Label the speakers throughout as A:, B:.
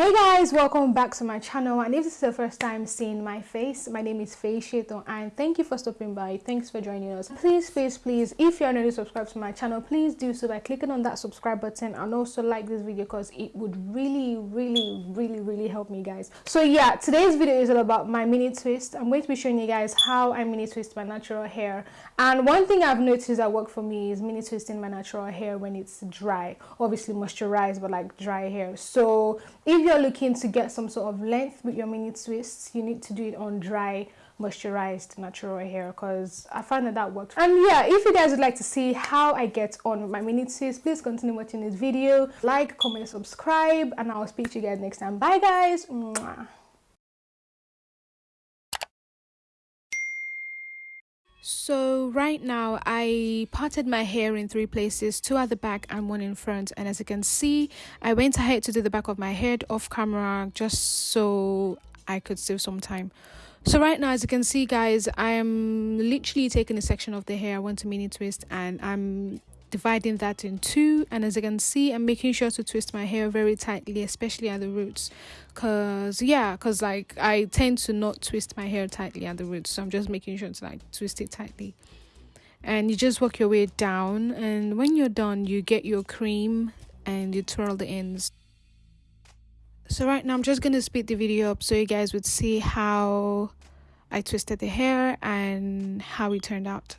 A: Hey guys, welcome back to my channel and if this is the first time seeing my face, my name is Faye and thank you for stopping by. Thanks for joining us. Please, please, please, if you're not subscribed to my channel, please do so by clicking on that subscribe button and also like this video because it would really, really, really, really help me guys. So yeah, today's video is all about my mini twist. I'm going to be showing you guys how I mini twist my natural hair and one thing I've noticed that work for me is mini twisting my natural hair when it's dry. Obviously moisturized but like dry hair. So if if you're looking to get some sort of length with your mini twists, you need to do it on dry moisturized natural hair because I find that that works. And yeah, if you guys would like to see how I get on with my mini twists, please continue watching this video. Like, comment, subscribe, and I'll speak to you guys next time. Bye guys! Mwah. So right now I parted my hair in three places, two at the back and one in front. And as you can see, I went ahead to do the back of my head off camera just so I could save some time. So right now, as you can see guys, I am literally taking a section of the hair I want to mini twist and I'm dividing that in two and as you can see i'm making sure to twist my hair very tightly especially at the roots. Because yeah because like i tend to not twist my hair tightly at the roots so i'm just making sure to like twist it tightly. And you just work your way down and when you're done you get your cream and you twirl the ends. So right now i'm just going to speed the video up so you guys would see how i twisted the hair and how it turned out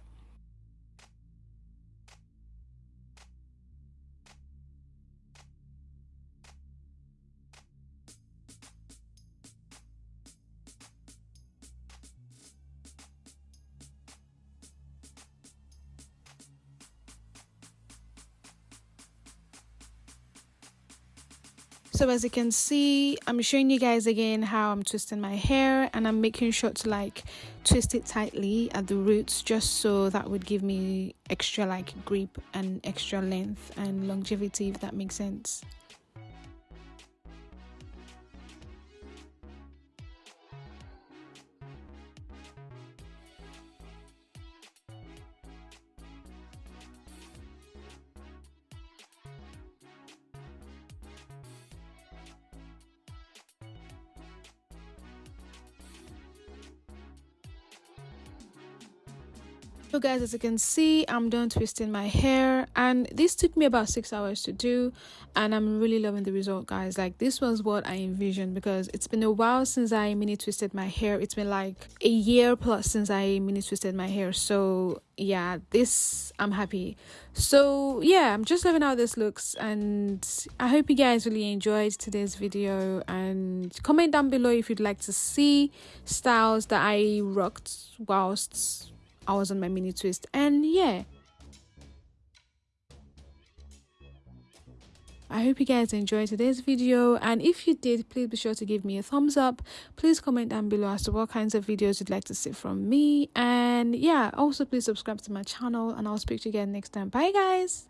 A: so as you can see i'm showing you guys again how i'm twisting my hair and i'm making sure to like twist it tightly at the roots just so that would give me extra like grip and extra length and longevity if that makes sense so guys as you can see i'm done twisting my hair and this took me about six hours to do and i'm really loving the result guys. Like this was what i envisioned because it's been a while since i mini twisted my hair. It's been like a year plus since i mini twisted my hair so yeah this i'm happy. So yeah i'm just loving how this looks and i hope you guys really enjoyed today's video and comment down below if you'd like to see styles that i rocked whilst I was on my mini twist. And yeah. I hope you guys enjoyed today's video. And if you did please be sure to give me a thumbs up. Please comment down below as to what kinds of videos you'd like to see from me. And yeah also please subscribe to my channel. And I'll speak to you again next time. Bye guys